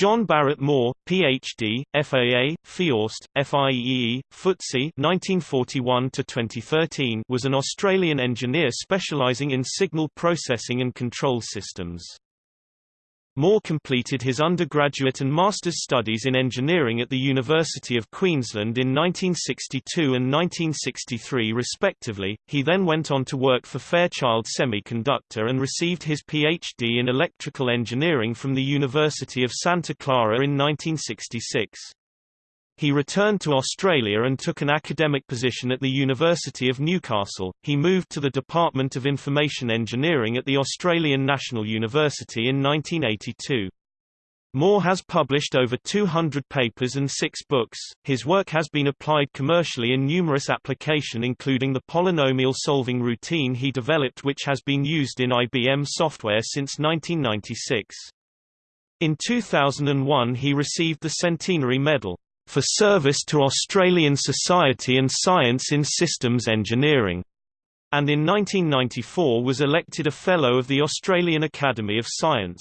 John Barrett Moore, Ph.D., FAA, FIORST, FIEE, FTSE 1941 was an Australian engineer specialising in signal processing and control systems. Moore completed his undergraduate and master's studies in engineering at the University of Queensland in 1962 and 1963 respectively. He then went on to work for Fairchild Semiconductor and received his PhD in electrical engineering from the University of Santa Clara in 1966. He returned to Australia and took an academic position at the University of Newcastle. He moved to the Department of Information Engineering at the Australian National University in 1982. Moore has published over 200 papers and six books. His work has been applied commercially in numerous applications, including the polynomial solving routine he developed which has been used in IBM software since 1996. In 2001 he received the Centenary Medal for service to Australian society and science in systems engineering, and in 1994 was elected a Fellow of the Australian Academy of Science.